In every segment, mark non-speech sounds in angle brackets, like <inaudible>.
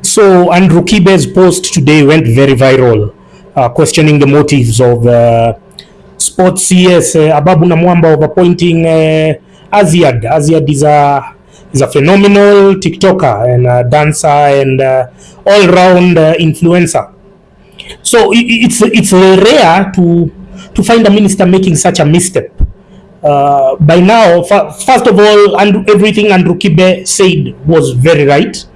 So Andrew Kibe's post today went very viral, uh, questioning the motives of uh, sports CS uh, Ababu Namwamba of appointing uh, Azziad. Azziad is a is a phenomenal TikToker and a dancer and uh, all-round uh, influencer. So i- i- it's it's rare to to find a minister making such a misstep. Uh, by now, first of all, and everything Andrew Kibe said was very right.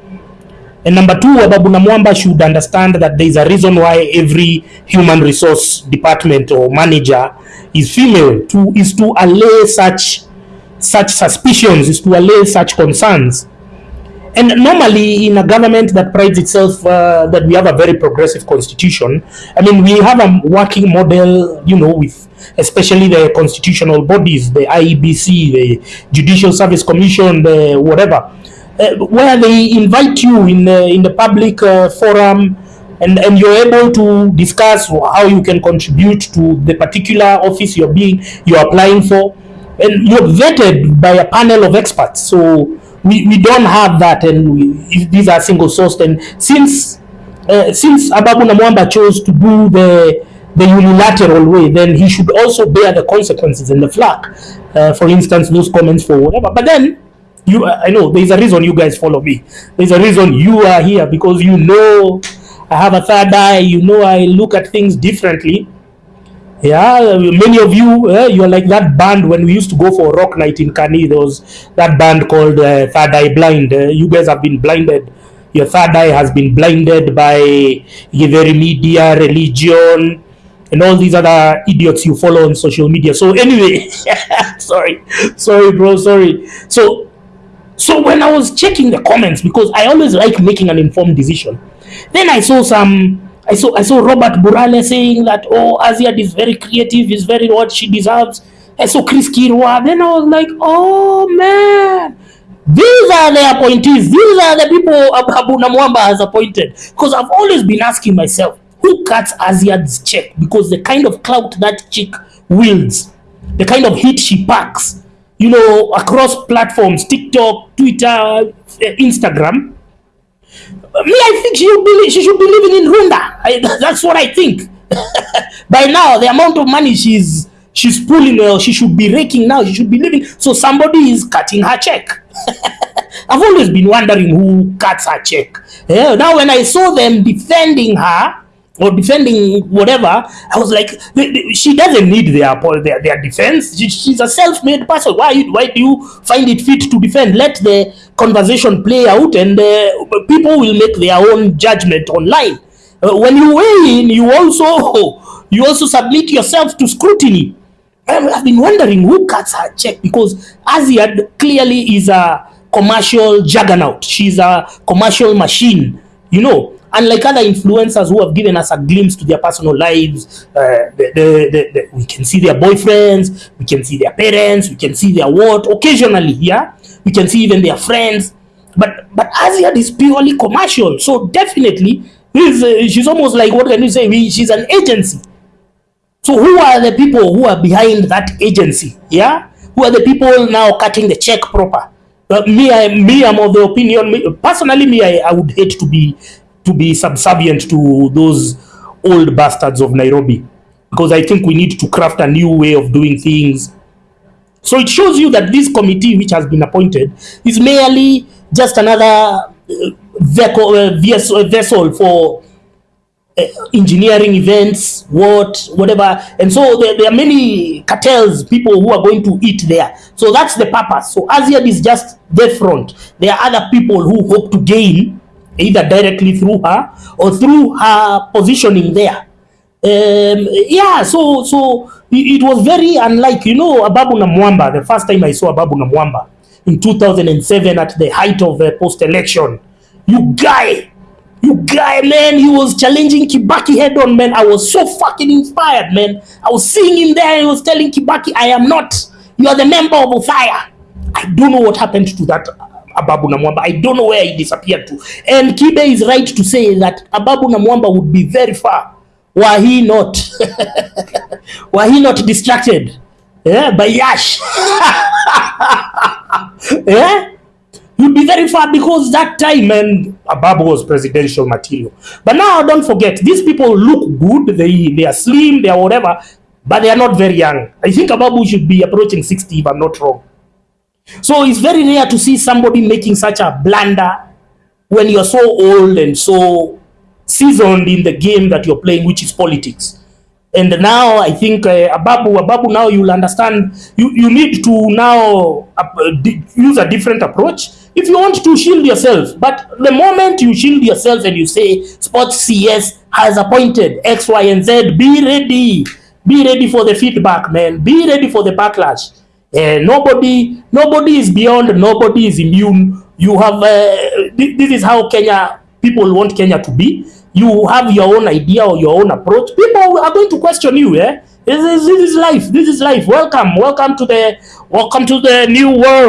And number two, Ababu Namwamba should understand that there is a reason why every human resource department or manager is female to is to allay such such suspicions, is to allay such concerns. And normally, in a government that prides itself uh, that we have a very progressive constitution, I mean, we have a working model, you know, with especially the constitutional bodies, the IEBC, the Judicial Service Commission, the whatever, where they invite you in the, in the public uh, forum and, and you're able to discuss how you can contribute to the particular office you're being you're applying for and you're vetted by a panel of experts so we, we don't have that and we, these are single sourced and since uh, since Ababu Namwamba chose to do the the unilateral way, then he should also bear the consequences and the flack. Uh, for instance, those comments for whatever. But then, you, I know there's a reason you guys follow me. There's a reason you are here because you know I have a third eye. You know I look at things differently. Yeah, many of you, uh, you're like that band when we used to go for rock night in Kani. There was that band called uh, Third Eye Blind. Uh, you guys have been blinded. Your third eye has been blinded by Giveri media, religion, and all these other idiots you follow on social media. So anyway, <laughs> sorry, sorry, bro, sorry. So, so when I was checking the comments because I always like making an informed decision, then I saw some. I saw I saw Robert Burale saying that oh Azziad is very creative, is very what she deserves. I saw Chris Kirwa. Then I was like, oh man, these are the appointees. These are the people Abu Namwamba has appointed. Because I've always been asking myself, who cuts Azziad's check? Because the kind of clout that chick wields, the kind of hit she packs, you know, across platforms, TikTok, Twitter, uh, Instagram. Me, I think she be, she should be living in Rwanda. I, that's what I think. <laughs> By now, the amount of money she's she's pulling, uh, she should be raking now. She should be living. So somebody is cutting her check. <laughs> I've always been wondering who cuts her check. Yeah, now, when I saw them defending her or defending whatever, I was like, she doesn't need their their, their defense. She, she's a self-made person. Why why do you find it fit to defend? Let the conversation play out, and uh, people will make their own judgment online. Uh, when you weigh in, you also <laughs> you also submit yourself to scrutiny. I'm- I've been wondering who cuts her check because Azziad clearly is a commercial juggernaut. She's a commercial machine, you know. Unlike other influencers who have given us a glimpse to their personal lives, uh, the, the, the, we can see their boyfriends, we can see their parents, we can see their what occasionally, yeah. We can see even their friends, but but Azziad is purely commercial. So definitely, uh, she's almost like what can you say? She's an agency. So who are the people who are behind that agency? Yeah, who are the people now cutting the check proper? Uh, me, I, me, I'm of the opinion. Me, personally, me, I, I would hate to be to be subservient to those old bastards of Nairobi because I think we need to craft a new way of doing things. So it shows you that this committee, which has been appointed, is merely just another uh, vehicle, uh, vessel, for uh, engineering events, what, whatever. And so there, there are many cartels, people who are going to eat there. So that's the purpose. So Azziad is just the front. There are other people who hope to gain either directly through her or through her positioning there. Um, yeah, so so it, was very unlike, you know, Ababu Namwamba, the first time I saw Ababu Namwamba in 2007 at the height of the post-election. You guy, you guy, man, he was challenging Kibaki head on, man. I was so fucking inspired, man. I was seeing him there. He was telling Kibaki, I am not. You are the member of Othaya. I don't know what happened to that Ababu Namwamba. I don't know where he disappeared to. And Kibe is right to say that Ababu Namwamba would be very far were he not <laughs> were he not distracted yeah, by Yash. <laughs> yeah? you'd be very far because that time and Ababu was presidential material. But now don't forget, these people look good, they they are slim, they are whatever, but they are not very young. I think Ababu should be approaching 60 if I'm not wrong. So it's very rare to see somebody making such a blunder when you're so old and so seasoned in the game that you're playing, which is politics. And now I think uh, Ababu, Ababu, now you'll understand. You you need to now uh, use a different approach if you want to shield yourself. But the moment you shield yourself and you say Sports CS has appointed X, Y, and Z, be ready. Be ready for the feedback, man. Be ready for the backlash. Uh, nobody, nobody is beyond. Nobody is immune. You have. Uh, thi- this is how Kenya people want Kenya to be. You have your own idea or your own approach. People are going to question you. Eh? This is, this is life. This is life. Welcome, welcome to the welcome to the new world.